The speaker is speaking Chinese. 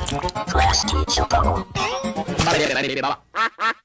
八八八八八八八八八八